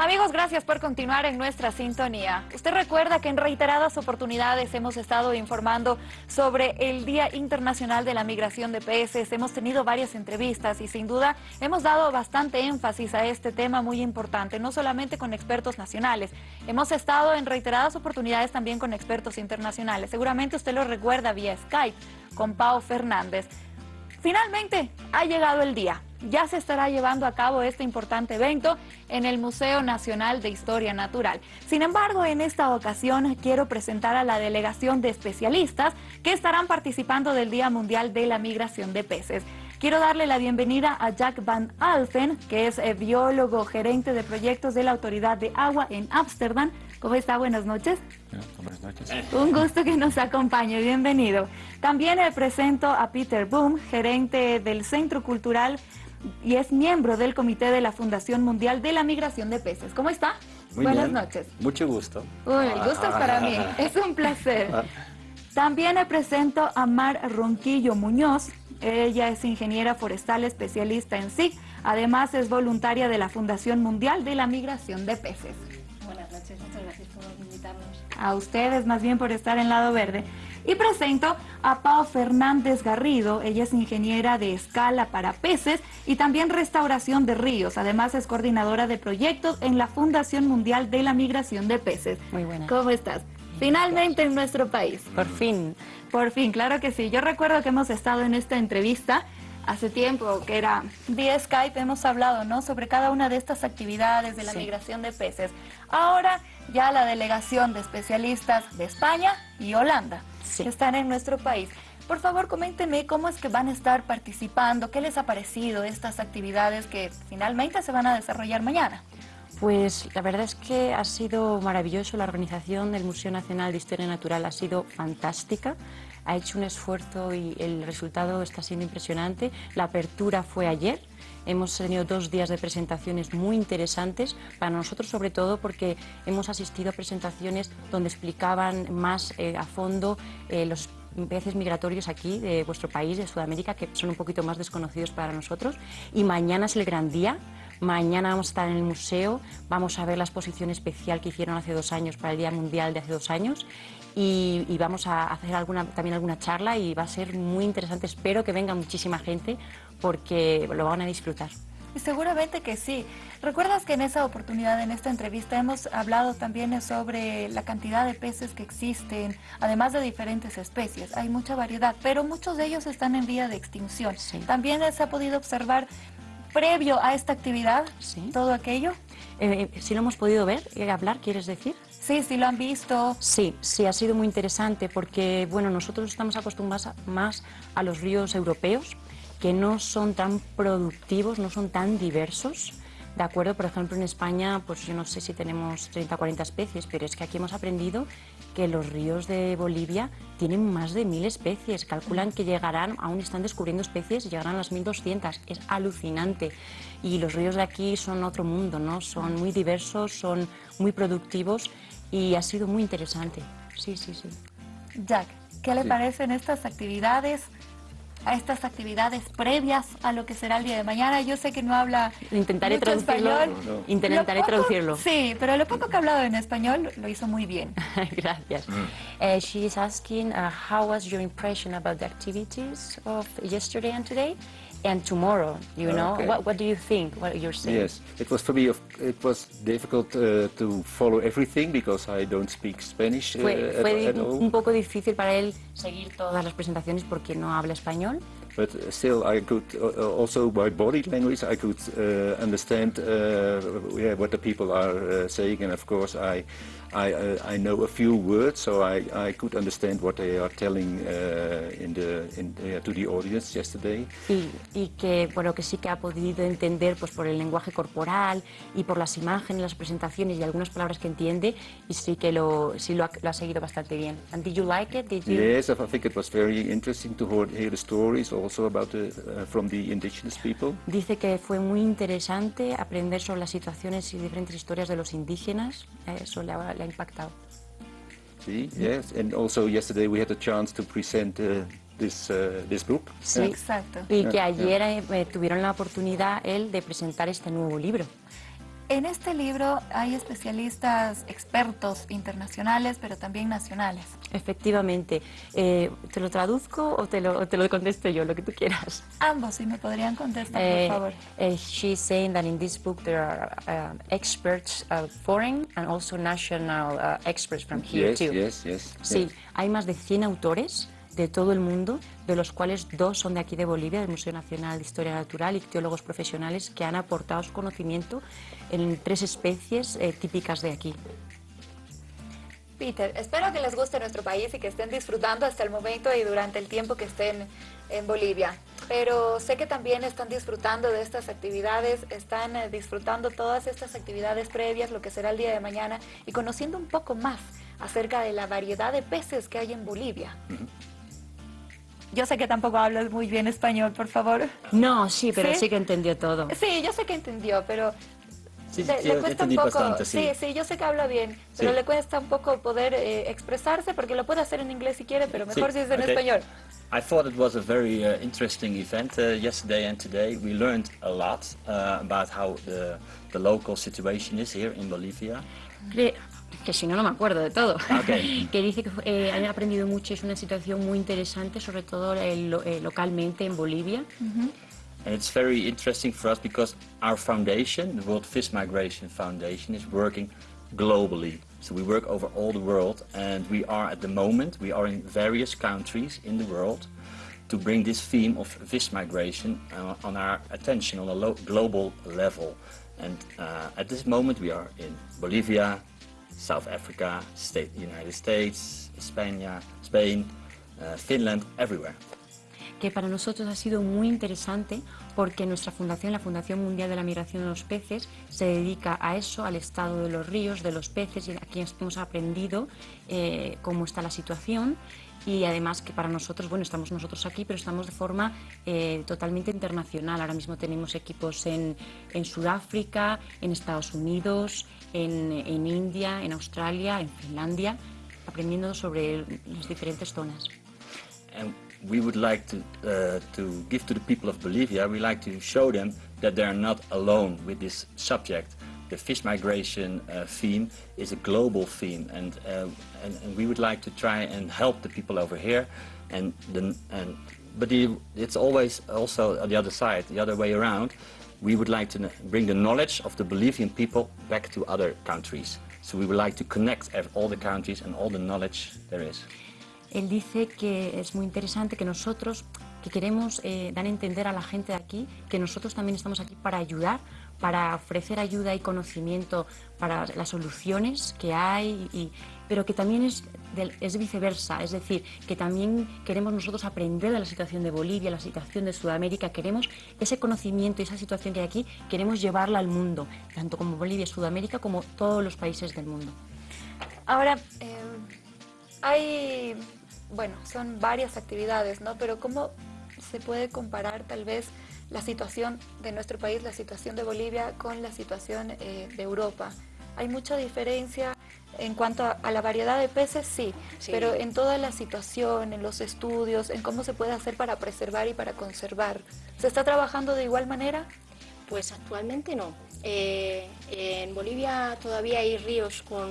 Amigos, gracias por continuar en nuestra sintonía. Usted recuerda que en reiteradas oportunidades hemos estado informando sobre el Día Internacional de la Migración de Peces. Hemos tenido varias entrevistas y sin duda hemos dado bastante énfasis a este tema muy importante, no solamente con expertos nacionales. Hemos estado en reiteradas oportunidades también con expertos internacionales. Seguramente usted lo recuerda vía Skype con Pau Fernández. Finalmente ha llegado el día. Ya se estará llevando a cabo este importante evento en el Museo Nacional de Historia Natural. Sin embargo, en esta ocasión quiero presentar a la delegación de especialistas que estarán participando del Día Mundial de la Migración de Peces. Quiero darle la bienvenida a Jack Van Alfen, que es eh, biólogo gerente de proyectos de la Autoridad de Agua en Ámsterdam. ¿Cómo está? Buenas noches. Buenas noches. Un gusto que nos acompañe, bienvenido. También le presento a Peter Boom, gerente del Centro Cultural y es miembro del Comité de la Fundación Mundial de la Migración de Peces. ¿Cómo está? Muy Buenas bien. noches. Mucho gusto. Uy, el gusto es para mí, es un placer. También le presento a Mar Ronquillo Muñoz. Ella es ingeniera forestal especialista en SIC. Además es voluntaria de la Fundación Mundial de la Migración de Peces. Buenas noches, muchas gracias por invitarnos. A ustedes más bien por estar en Lado Verde. Y presento a Pau Fernández Garrido. Ella es ingeniera de escala para peces y también restauración de ríos. Además es coordinadora de proyectos en la Fundación Mundial de la Migración de Peces. Muy buena. ¿Cómo estás? Finalmente en nuestro país. Por fin. Por fin, claro que sí. Yo recuerdo que hemos estado en esta entrevista hace tiempo, que era vía Skype, hemos hablado ¿no? sobre cada una de estas actividades de la Sí. migración de peces. Ahora ya la delegación de especialistas de España y Holanda Sí. están en nuestro país. Por favor, coméntenme cómo es que van a estar participando, qué les ha parecido estas actividades que finalmente se van a desarrollar mañana. Pues la verdad es que ha sido maravilloso. La organización del Museo Nacional de Historia Natural ha sido fantástica. Ha hecho un esfuerzo y el resultado está siendo impresionante. La apertura fue ayer. Hemos tenido dos días de presentaciones muy interesantes para nosotros, sobre todo porque hemos asistido a presentaciones donde explicaban más eh, a fondo eh, los peces migratorios aquí de vuestro país, de Sudamérica, que son un poquito más desconocidos para nosotros. Y mañana es el gran día. Mañana vamos a estar en el museo, vamos a ver la exposición especial que hicieron hace dos años para el Día Mundial de hace dos años y, y vamos a hacer alguna, también alguna charla y va a ser muy interesante. Espero que venga muchísima gente porque lo van a disfrutar. Y seguramente que sí. ¿Recuerdas que en esa oportunidad, en esta entrevista, hemos hablado también sobre la cantidad de peces que existen, además de diferentes especies? Hay mucha variedad, pero muchos de ellos están en vía de extinción. Sí. También se ha podido observar, previo a esta actividad, Sí. todo aquello. Eh, si lo hemos podido ver, eh, hablar, ¿quieres decir? Sí, sí lo han visto. Sí, sí, ha sido muy interesante porque bueno, nosotros estamos acostumbrados a- más a los ríos europeos que no son tan productivos, no son tan diversos. De acuerdo, por ejemplo, en España, pues yo no sé si tenemos 30 o 40 especies, pero es que aquí hemos aprendido que los ríos de Bolivia tienen más de mil especies. Calculan que llegarán, aún están descubriendo especies, llegarán a las 1200. Es alucinante. Y los ríos de aquí son otro mundo, ¿no? Son muy diversos, son muy productivos y ha sido muy interesante. Sí, sí, sí. Jack, ¿qué le Sí. parecen estas actividades? A estas actividades previas a lo que será el día de mañana. Yo sé que no habla Intentaré mucho traducirlo. español. No, no. Intentaré poco- traducirlo. Sí, pero lo poco que ha hablado en español lo hizo muy bien. Gracias. Uh, she is asking uh, how was your impression about the activities of yesterday and today and tomorrow, you know? Okay. What, what do you think, what you're saying? Yes, it was for me. of- It was difficult uh, to follow everything because I don't speak Spanish uh, Fue, at, fue at di- all. un poco difícil para él seguir todas las presentaciones porque no habla español, But still, I could uh, uh, also by body language I could uh, understand uh, yeah, what the people are uh, saying, and of course I I, uh, I know a few words, so I, I could understand what they are telling uh, in the in, uh, to the audience yesterday. y, y que bueno que sí que ha podido entender pues por el lenguaje corporal y por las imágenes, las presentaciones y algunas palabras que entiende y sí que lo sí lo ha, lo ha seguido bastante bien. And did you like it? Did you? Yes, I think it was very interesting to hear, hear the stories also about the, uh, from the indigenous people. Dice que fue muy interesante aprender sobre las situaciones y diferentes historias de los indígenas. Eh, le ha, le ha impactado. See, yes, and also yesterday we had a chance to present uh, this uh, this book. Sí. Exacto. Y que ayer eh, tuvieron la oportunidad él de presentar este nuevo libro. En este libro hay especialistas, expertos internacionales, pero también nacionales. Efectivamente. Eh, ¿Te lo traduzco o te lo, te lo contesto yo, lo que tú quieras? Ambos, si me podrían contestar, Eh, por favor. eh, she's saying that in this book there are uh, experts, uh, foreign and also national uh, experts from here Yes, too. yes, yes. Sí, yes. hay más de 100 autores de todo el mundo, de los cuales dos son de aquí de Bolivia, del Museo Nacional de Historia Natural, y teólogos profesionales que han aportado su conocimiento en tres especies eh, típicas de aquí. Peter, espero que les guste nuestro país y que estén disfrutando hasta el momento y durante el tiempo que estén en Bolivia. Pero sé que también están disfrutando de estas actividades, están eh, disfrutando todas estas actividades previas, lo que será el día de mañana, y conociendo un poco más acerca de la variedad de peces que hay en Bolivia. Yo sé que tampoco hablas muy bien español, por favor. No, sí, pero ¿Sí? sí, que entendió todo. Sí, yo sé que entendió, pero Sí, le, sí, le cuesta un poco. bastante, sí. sí, yo sé que habla bien, pero Sí. le cuesta un poco poder eh, expresarse porque lo puede hacer en inglés si quiere, pero mejor Sí, si es en okay. español. I thought it was a very uh, interesting event uh, yesterday and today. We learned a lot uh, about how the, the local situation is here in Bolivia. Cre- que si no, no me acuerdo de todo. Ok. que dice que eh, han aprendido mucho, es una situación muy interesante, sobre todo eh, eh, localmente en Bolivia. And it's very interesting for us because our foundation, the World Fish Migration Foundation, is working globally. So we work over all the world and we are at the moment, we are in various countries in the world to bring this theme of fish migration uh, on our attention on a lo- global level. And uh, at this moment we are in Bolivia, South Africa, State, United States, Spain, Spain uh, Finland, everywhere. que para nosotros ha sido muy interesante porque nuestra fundación, la Fundación Mundial de la Migración de los Peces, se dedica a eso, al estado de los ríos, de los peces, y aquí hemos aprendido eh, cómo está la situación y además que para nosotros, bueno, estamos nosotros aquí, pero estamos de forma eh, totalmente internacional. Ahora mismo tenemos equipos en, en Sudáfrica, en Estados Unidos, en, en India, en Australia, en Finlandia, aprendiendo sobre las diferentes zonas. and we would like to uh, to give to the people of Bolivia. We like to show them that they are not alone with this subject. The fish migration uh, theme is a global theme, and, uh, and and we would like to try and help the people over here. And the and but the, it's always also the other side, the other way around. We would like to bring the knowledge of the Bolivian people back to other countries. So we would like to connect all the countries and all the knowledge there is. Él dice que es muy interesante que nosotros, que queremos eh, dar a entender a la gente de aquí que nosotros también estamos aquí para ayudar, para ofrecer ayuda y conocimiento para las soluciones que hay, pero que también es viceversa, es decir, que también queremos nosotros aprender de la situación de Bolivia, la situación de Sudamérica, queremos ese conocimiento y esa situación que hay aquí, queremos llevarla al mundo, tanto como Bolivia, Sudamérica, como todos los países del mundo. Ahora, eh, hay, bueno, son varias actividades, ¿no? Pero ¿cómo se puede comparar tal vez la situación de nuestro país, la situación de Bolivia con la situación eh, de Europa? ¿Hay mucha diferencia en cuanto a, a la variedad de peces? Sí, Sí. pero en toda la situación, en los estudios, en cómo se puede hacer para preservar y para conservar. ¿Se está trabajando de igual manera? Pues actualmente no. Eh, en Bolivia todavía hay ríos con,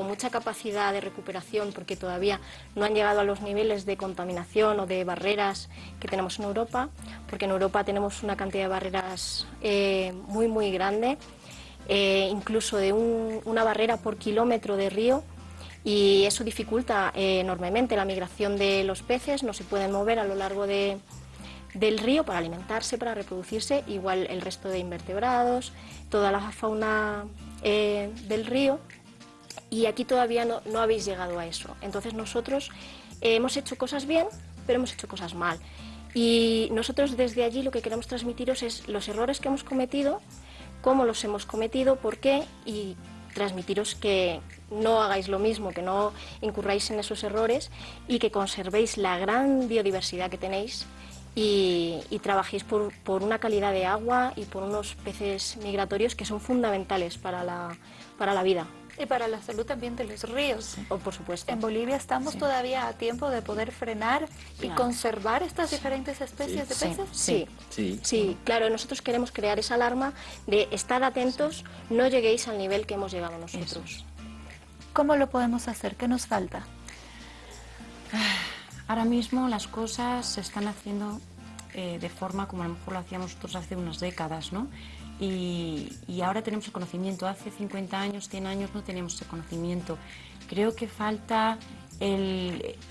mucha capacidad de recuperación porque todavía no han llegado a los niveles de contaminación o de barreras que tenemos en Europa, porque en Europa tenemos una cantidad de barreras eh, muy, muy grande, eh, incluso de un- una barrera por kilómetro de río y eso dificulta enormemente la migración de los peces, no se pueden mover a lo largo de, del río para alimentarse, para reproducirse, igual el resto de invertebrados, toda la fauna eh, del río. Y aquí todavía no, no habéis llegado a eso. Entonces nosotros eh, hemos hecho cosas bien, pero hemos hecho cosas mal. Y nosotros desde allí lo que queremos transmitiros es los errores que hemos cometido, cómo los hemos cometido, por qué y transmitiros que no hagáis lo mismo, que no incurráis en esos errores y que conservéis la gran biodiversidad que tenéis y, trabajéis por, una calidad de agua y por unos peces migratorios que son fundamentales para la, para la vida. Y para la salud también de los ríos. O, por supuesto. En Bolivia estamos todavía a tiempo de poder frenar y conservar estas diferentes especies de peces. Sí. sí. Sí. claro, nosotros queremos crear esa alarma de estar atentos, no lleguéis al nivel que hemos llegado nosotros. ¿Cómo lo podemos hacer? ¿Qué nos falta? Ahora mismo las cosas se están haciendo eh, de forma como a lo mejor lo hacíamos nosotros hace unas décadas, ¿no? Y, ahora tenemos el conocimiento. Hace 50 años, 100 años no teníamos ese conocimiento. Creo que falta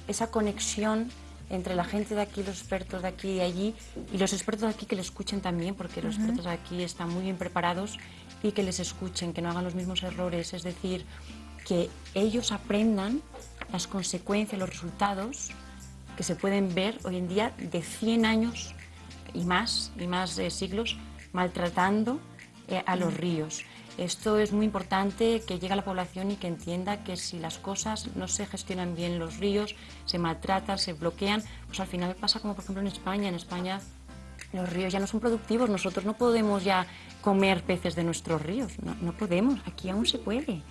esa conexión entre la gente de aquí, los expertos de aquí y de allí, y los expertos de aquí que le escuchen también, porque los expertos de aquí están muy bien preparados y que les escuchen, que no hagan los mismos errores. Es decir, que ellos aprendan las consecuencias, los resultados que se pueden ver hoy en día de 100 años y más, y más de siglos, maltratando eh, a los ríos. Esto es muy importante que llegue a la población y que entienda que si las cosas no se gestionan bien los ríos, se maltratan, se bloquean, pues al final pasa como por ejemplo en España. En España los ríos ya no son productivos, nosotros no podemos ya comer peces de nuestros ríos, no, podemos, aquí aún se puede.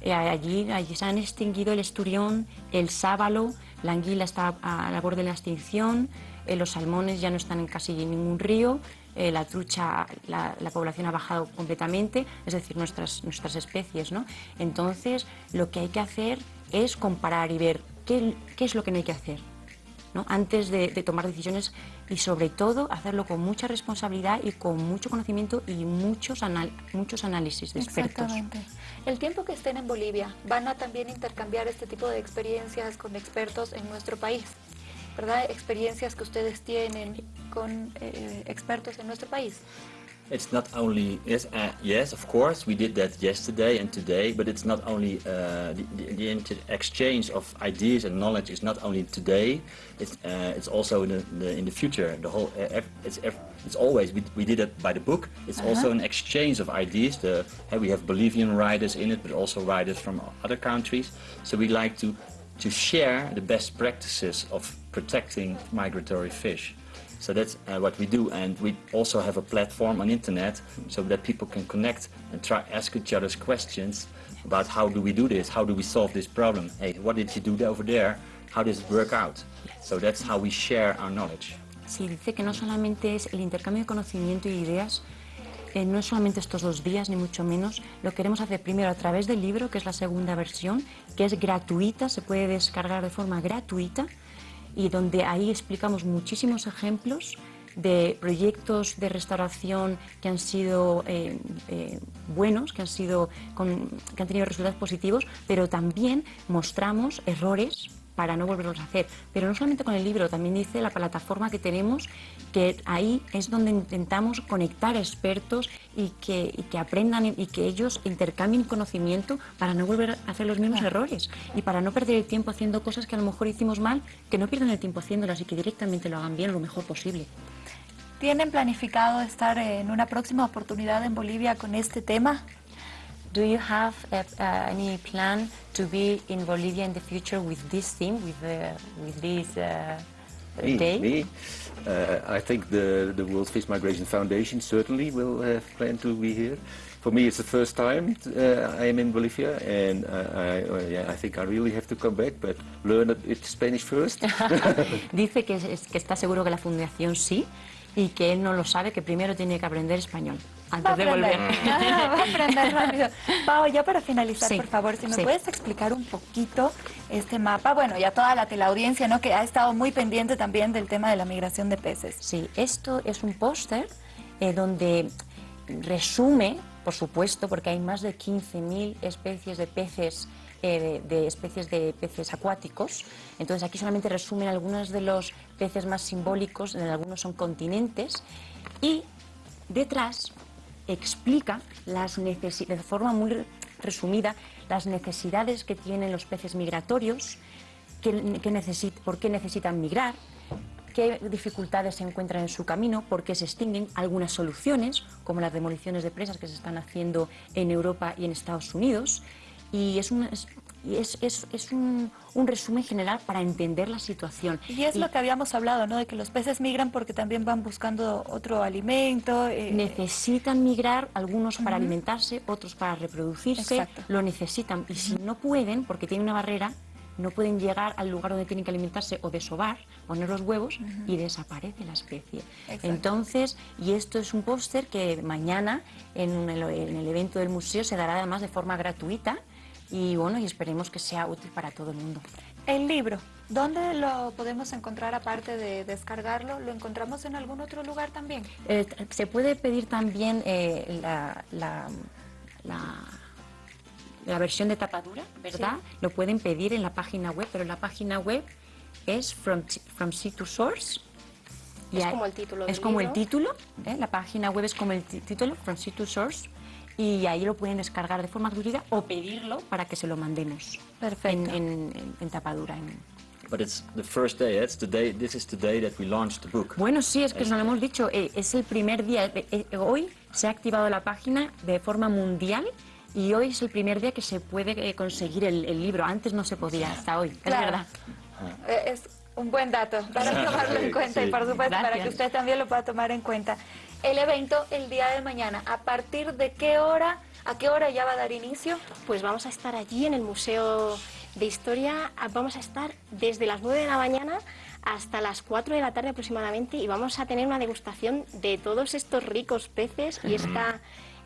Eh, allí, allí se han extinguido el esturión, el sábalo, la anguila está a la borde de la extinción, eh, los salmones ya no están en casi ningún río, eh, la trucha, la, población ha bajado completamente, es decir, nuestras, nuestras especies. ¿no? Entonces, lo que hay que hacer es comparar y ver qué, qué es lo que no hay que hacer. ¿No? antes de, tomar decisiones y sobre todo hacerlo con mucha responsabilidad y con mucho conocimiento y muchos, muchos análisis de expertos. El tiempo que estén en Bolivia, ¿van a también intercambiar este tipo de experiencias con expertos en nuestro país? ¿Verdad? Experiencias que ustedes tienen con eh, expertos en nuestro país. It's not only yes, uh, yes, of course, we did that yesterday and today, but it's not only uh, the, the, exchange of ideas and knowledge is not only today. It's uh, it's also in the, the, in the future. The whole it's it's always we, we did it by the book. It's -huh. also an exchange of ideas. The we have Bolivian writers in it, but also writers from other countries. So we like to to share the best practices of protecting migratory fish. So that's uh, what we do, and we also have a platform on internet so that people can connect and try ask each other's questions about how do we do this, how do we solve this problem. Hey, what did you do over there? How does it work out? So that's how we share our knowledge. Sí, dice que no solamente es el intercambio de conocimiento y ideas, eh, no es solamente estos dos días, ni mucho menos. Lo queremos hacer primero a través del libro, que es la segunda versión, que es gratuita, se puede descargar de forma gratuita y donde ahí explicamos muchísimos ejemplos de proyectos de restauración que han sido eh, eh, buenos, que han, sido que han tenido resultados positivos, pero también mostramos errores para no volverlos a hacer. Pero no solamente con el libro, también dice la plataforma que tenemos, que ahí es donde intentamos conectar expertos y que aprendan y que ellos intercambien conocimiento para no volver a hacer los mismos errores y para no perder el tiempo haciendo cosas que a lo mejor hicimos mal, que no pierdan el tiempo haciéndolas y que directamente lo hagan bien lo mejor posible. ¿Tienen planificado estar en una próxima oportunidad en Bolivia con este tema? Do you have uh, uh, any plan to be in Bolivia in the future with this team, with, uh, with this uh, me, day? Me? Uh, I think the, the World Fish Migration Foundation certainly will have planned to be here. For me, it's the first time uh, I am in Bolivia, and I, yeah, I think I really have to come back, but learn it Spanish first. Dice que, es, que está seguro que la fundación sí, y que él no lo sabe, que primero tiene que aprender español antes de volver. va a aprender rápido. Pau, ya para finalizar, por favor, si me puedes explicar un poquito este mapa, bueno, ya toda la teleaudiencia, ¿no? Que ha estado muy pendiente también del tema de la migración de peces. Sí, esto es un póster eh, donde resume, por supuesto, porque hay más de 15.000 especies de peces eh, de, especies de peces acuáticos. Entonces aquí solamente resumen algunos de los peces más simbólicos, en algunos son continentes, y detrás explica de forma muy resumida las necesidades que tienen los peces migratorios, que, por qué necesitan migrar, qué dificultades se encuentran en su camino, por qué se extinguen, algunas soluciones, como las demoliciones de presas que se están haciendo en Europa y en Estados Unidos, y es, y es, es, es un, un, resumen general para entender la situación. Y es lo que habíamos hablado, ¿no? De que los peces migran porque también van buscando otro alimento. Eh, necesitan migrar, algunos para alimentarse, otros para reproducirse, lo necesitan. Y si no pueden, porque tienen una barrera, no pueden llegar al lugar donde tienen que alimentarse o desovar, poner los huevos y desaparece la especie. Entonces, y esto es un póster que mañana en el, en el evento del museo se dará además de forma gratuita y bueno, y esperemos que sea útil para todo el mundo. El libro, ¿dónde lo podemos encontrar aparte de descargarlo? ¿Lo encontramos en algún otro lugar también? Eh, se puede pedir también eh, la, la, la, versión de tapadura, ¿verdad? Lo pueden pedir en la página web, pero la página web es From, from Sea to Source. Es como el título. Es como el título, ¿eh? la página web es como el título, From Sea to Source y ahí lo pueden descargar de forma gratuita o pedirlo para que se lo mandemos Perfecto. En, en, en tapadura. En... But it's the first day, it's the day, this is the day that we launched the book. Bueno, sí, es que nos lo hemos dicho, eh, es el primer día, eh, eh, hoy se ha activado la página de forma mundial y hoy es el primer día que se puede conseguir el, el libro, antes no se podía, hasta hoy, claro. es verdad. Es un buen dato para tomarlo en cuenta y por supuesto Gracias. para que usted también lo pueda tomar en cuenta. El evento el día de mañana, ¿a partir de qué hora, a qué hora ya va a dar inicio? Pues vamos a estar allí en el Museo de Historia, vamos a estar desde las 9 de la mañana hasta las 4 de la tarde aproximadamente y vamos a tener una degustación de todos estos ricos peces y esta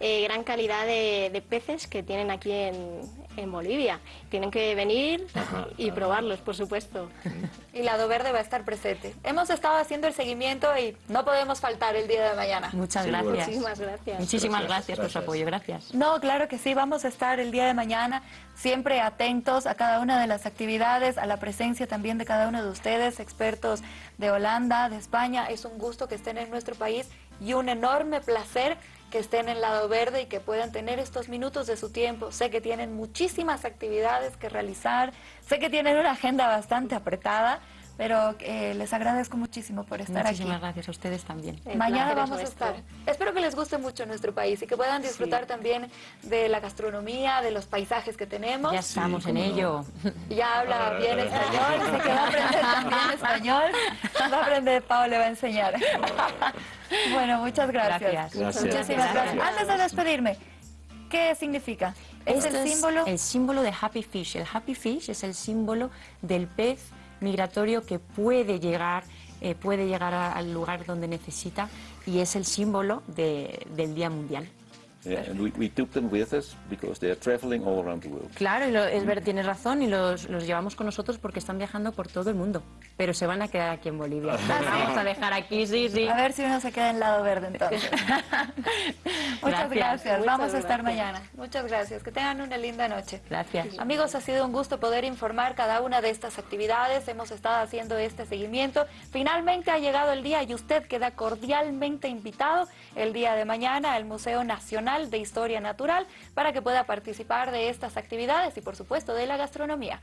eh, gran calidad de, de, peces que tienen aquí en, en Bolivia. Tienen que venir y probarlos, por supuesto. Y Lado Verde va a estar presente. Hemos estado haciendo el seguimiento y no podemos faltar el día de mañana. Muchas Sí, gracias. Muchísimas gracias. Muchísimas Gracias, gracias, por su apoyo, gracias. No, claro que sí, vamos a estar el día de mañana siempre atentos a cada una de las actividades, a la presencia también de cada uno de ustedes, expertos de Holanda, de España. Es un gusto que estén en nuestro país y un enorme placer que estén en Lado Verde y que puedan tener estos minutos de su tiempo. Sé que tienen muchísimas actividades que realizar, sé que tienen una agenda bastante apretada, pero eh, les agradezco muchísimo por estar Muchísimas aquí. gracias a ustedes también. El Mañana vamos a estar. Espero que les guste mucho nuestro país y que puedan disfrutar también de la gastronomía, de los paisajes que tenemos. Ya estamos en cómo no. ello. Ya habla bien español, así que va a aprender también español. Va a aprender, Pau le va a enseñar. Bueno, muchas gracias. Gracias. Gracias. Muchísimas gracias. Gracias. Antes de despedirme, ¿qué significa? ¿Es Esto el símbolo? el símbolo de Happy Fish. El Happy Fish es el símbolo del pez migratorio que puede llegar, eh, puede llegar al lugar donde necesita y es el símbolo de- del Día Mundial. Yeah, and we, we took them with us because they are traveling all around the world. Claro, y lo- es ver, tienes razón y los, los llevamos con nosotros porque están viajando por todo el mundo, pero se van a quedar aquí en Bolivia. Los vamos a dejar aquí, sí, sí. A ver si uno se queda en lado verde entonces. Muchas gracias. Gracias. Vamos Muchas a estar gracias. mañana. Muchas gracias. Que tengan una linda noche. Gracias. Amigos, ha sido un gusto poder informar cada una de estas actividades. Hemos estado haciendo este seguimiento. Finalmente ha llegado el día y usted queda cordialmente invitado el día de mañana al Museo De Historia Natural para que pueda participar de estas actividades y, por supuesto, de la gastronomía.